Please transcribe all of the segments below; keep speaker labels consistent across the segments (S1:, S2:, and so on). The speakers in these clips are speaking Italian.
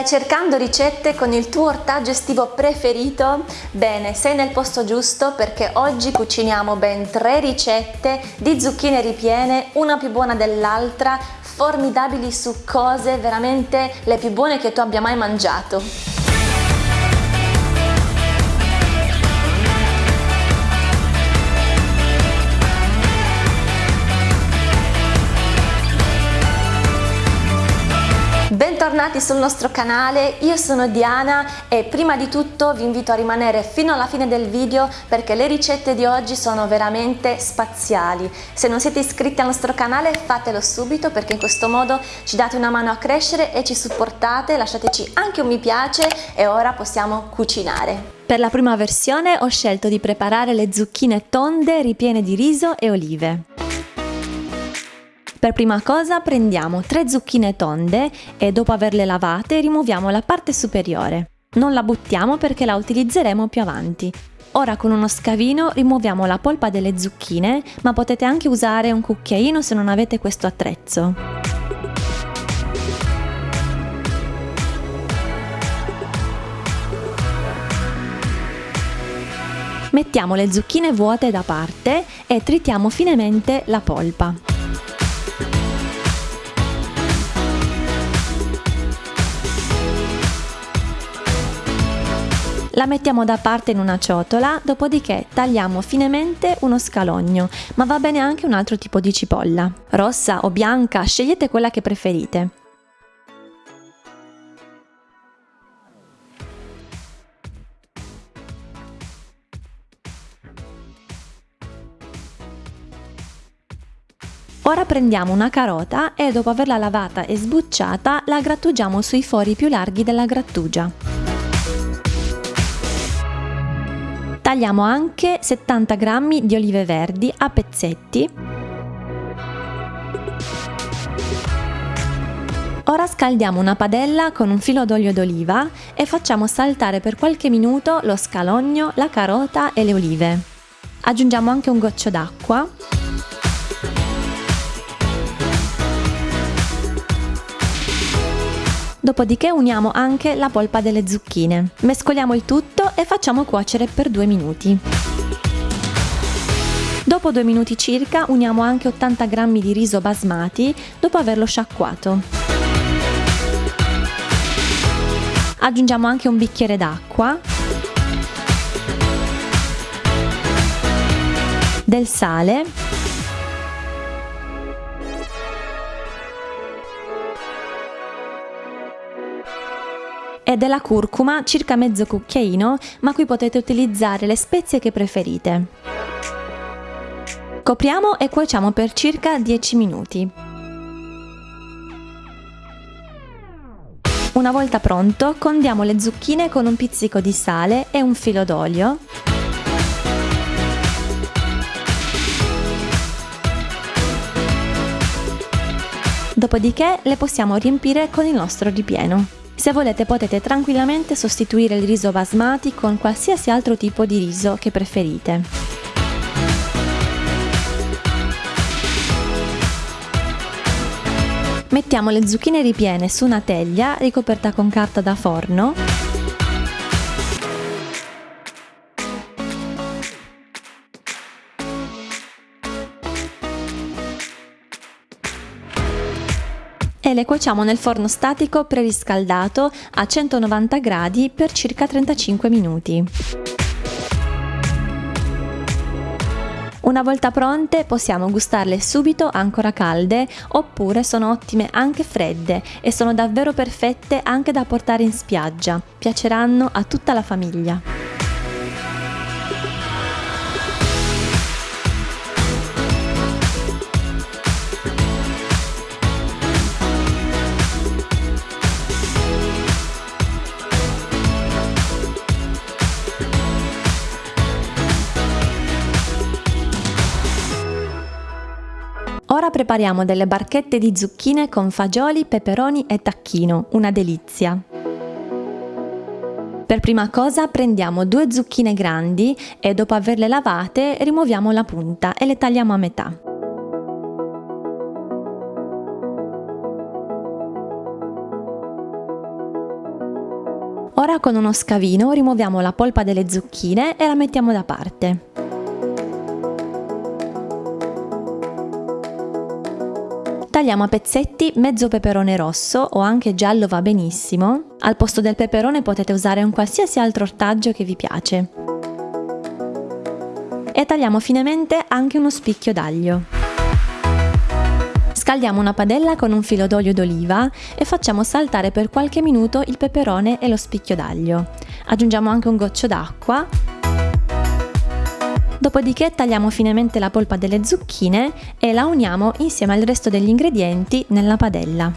S1: Stai cercando ricette con il tuo ortaggio estivo preferito? Bene, sei nel posto giusto perché oggi cuciniamo ben tre ricette di zucchine ripiene, una più buona dell'altra, formidabili su cose veramente le più buone che tu abbia mai mangiato. Bentornati sul nostro canale, io sono Diana e prima di tutto vi invito a rimanere fino alla fine del video perché le ricette di oggi sono veramente spaziali. Se non siete iscritti al nostro canale fatelo subito perché in questo modo ci date una mano a crescere e ci supportate, lasciateci anche un mi piace e ora possiamo cucinare. Per la prima versione ho scelto di preparare le zucchine tonde ripiene di riso e olive. Per prima cosa prendiamo tre zucchine tonde e dopo averle lavate rimuoviamo la parte superiore. Non la buttiamo perché la utilizzeremo più avanti. Ora con uno scavino rimuoviamo la polpa delle zucchine, ma potete anche usare un cucchiaino se non avete questo attrezzo. Mettiamo le zucchine vuote da parte e tritiamo finemente la polpa. La mettiamo da parte in una ciotola, dopodiché tagliamo finemente uno scalogno, ma va bene anche un altro tipo di cipolla. Rossa o bianca, scegliete quella che preferite. Ora prendiamo una carota e dopo averla lavata e sbucciata la grattugiamo sui fori più larghi della grattugia. Tagliamo anche 70 g di olive verdi a pezzetti. Ora scaldiamo una padella con un filo d'olio d'oliva e facciamo saltare per qualche minuto lo scalogno, la carota e le olive. Aggiungiamo anche un goccio d'acqua Dopodiché uniamo anche la polpa delle zucchine. Mescoliamo il tutto e facciamo cuocere per due minuti. Dopo due minuti circa uniamo anche 80 g di riso basmati dopo averlo sciacquato. Aggiungiamo anche un bicchiere d'acqua, del sale e della curcuma circa mezzo cucchiaino, ma qui potete utilizzare le spezie che preferite. Copriamo e cuociamo per circa 10 minuti. Una volta pronto, condiamo le zucchine con un pizzico di sale e un filo d'olio. Dopodiché le possiamo riempire con il nostro ripieno. Se volete potete tranquillamente sostituire il riso basmati con qualsiasi altro tipo di riso che preferite. Mettiamo le zucchine ripiene su una teglia ricoperta con carta da forno e le cuociamo nel forno statico preriscaldato a 190 gradi per circa 35 minuti. Una volta pronte possiamo gustarle subito ancora calde oppure sono ottime anche fredde e sono davvero perfette anche da portare in spiaggia. Piaceranno a tutta la famiglia. Prepariamo delle barchette di zucchine con fagioli, peperoni e tacchino, una delizia. Per prima cosa prendiamo due zucchine grandi e dopo averle lavate rimuoviamo la punta e le tagliamo a metà. Ora con uno scavino rimuoviamo la polpa delle zucchine e la mettiamo da parte. Tagliamo a pezzetti mezzo peperone rosso o anche giallo va benissimo. Al posto del peperone potete usare un qualsiasi altro ortaggio che vi piace. E tagliamo finemente anche uno spicchio d'aglio. Scaldiamo una padella con un filo d'olio d'oliva e facciamo saltare per qualche minuto il peperone e lo spicchio d'aglio. Aggiungiamo anche un goccio d'acqua Dopodiché tagliamo finemente la polpa delle zucchine e la uniamo insieme al resto degli ingredienti nella padella.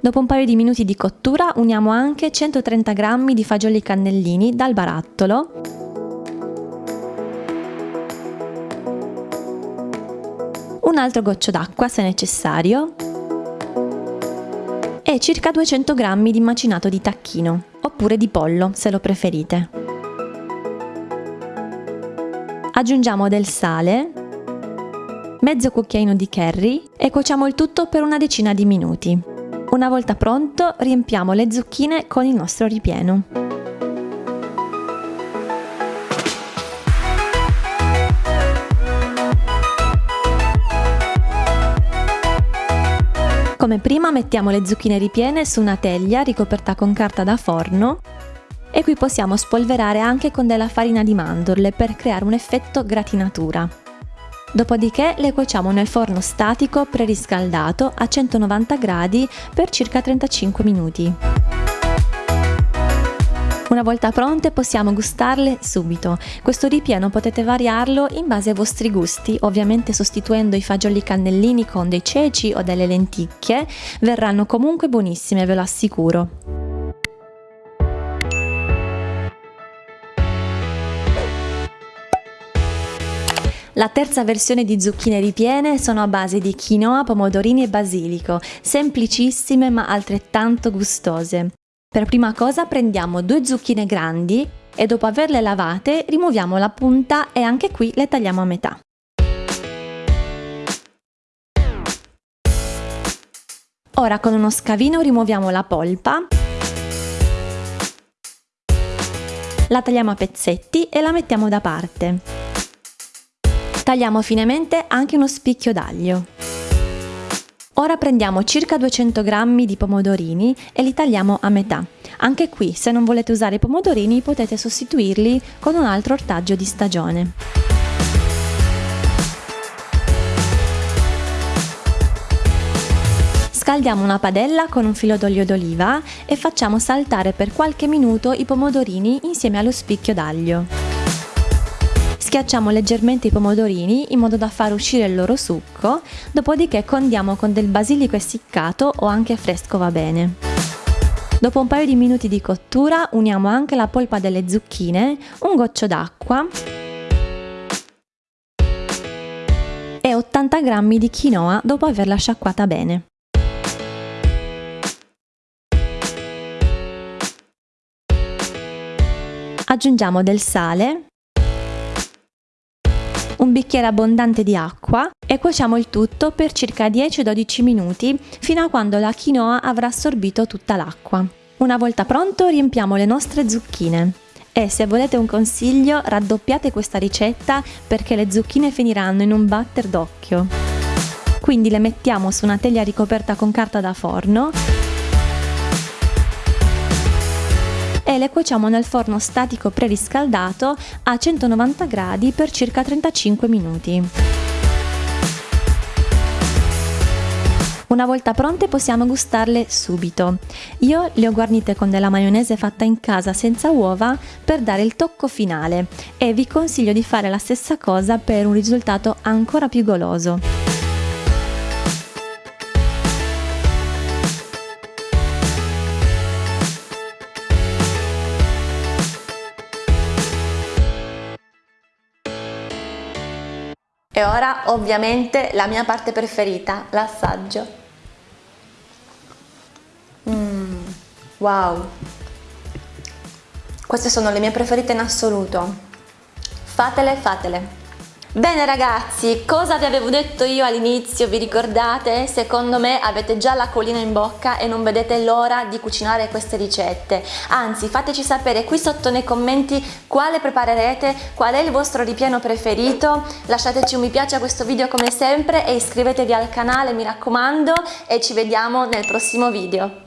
S1: Dopo un paio di minuti di cottura uniamo anche 130 g di fagioli cannellini dal barattolo un altro goccio d'acqua se necessario e circa 200 g di macinato di tacchino oppure di pollo se lo preferite. Aggiungiamo del sale, mezzo cucchiaino di curry e cuociamo il tutto per una decina di minuti. Una volta pronto riempiamo le zucchine con il nostro ripieno. Come prima mettiamo le zucchine ripiene su una teglia ricoperta con carta da forno e qui possiamo spolverare anche con della farina di mandorle per creare un effetto gratinatura. Dopodiché le cuociamo nel forno statico preriscaldato a 190 gradi per circa 35 minuti. Una volta pronte possiamo gustarle subito. Questo ripieno potete variarlo in base ai vostri gusti, ovviamente sostituendo i fagioli cannellini con dei ceci o delle lenticchie, verranno comunque buonissime, ve lo assicuro. La terza versione di zucchine ripiene sono a base di quinoa, pomodorini e basilico, semplicissime ma altrettanto gustose. Per prima cosa prendiamo due zucchine grandi e dopo averle lavate rimuoviamo la punta e anche qui le tagliamo a metà. Ora con uno scavino rimuoviamo la polpa, la tagliamo a pezzetti e la mettiamo da parte. Tagliamo finemente anche uno spicchio d'aglio. Ora prendiamo circa 200 g di pomodorini e li tagliamo a metà. Anche qui, se non volete usare i pomodorini, potete sostituirli con un altro ortaggio di stagione. Scaldiamo una padella con un filo d'olio d'oliva e facciamo saltare per qualche minuto i pomodorini insieme allo spicchio d'aglio. Schiacciamo leggermente i pomodorini in modo da far uscire il loro succo, dopodiché condiamo con del basilico essiccato o anche fresco va bene. Dopo un paio di minuti di cottura uniamo anche la polpa delle zucchine, un goccio d'acqua e 80 g di quinoa dopo averla sciacquata bene. Aggiungiamo del sale un bicchiere abbondante di acqua e cuociamo il tutto per circa 10-12 minuti fino a quando la quinoa avrà assorbito tutta l'acqua. Una volta pronto riempiamo le nostre zucchine e se volete un consiglio raddoppiate questa ricetta perché le zucchine finiranno in un batter d'occhio. Quindi le mettiamo su una teglia ricoperta con carta da forno le cuociamo nel forno statico preriscaldato a 190 gradi per circa 35 minuti. Una volta pronte possiamo gustarle subito. Io le ho guarnite con della maionese fatta in casa senza uova per dare il tocco finale e vi consiglio di fare la stessa cosa per un risultato ancora più goloso. E ora ovviamente la mia parte preferita, l'assaggio. Mm, wow! Queste sono le mie preferite in assoluto. Fatele, fatele! Bene ragazzi, cosa vi avevo detto io all'inizio, vi ricordate? Secondo me avete già la collina in bocca e non vedete l'ora di cucinare queste ricette. Anzi, fateci sapere qui sotto nei commenti quale preparerete, qual è il vostro ripieno preferito. Lasciateci un mi piace a questo video come sempre e iscrivetevi al canale, mi raccomando, e ci vediamo nel prossimo video.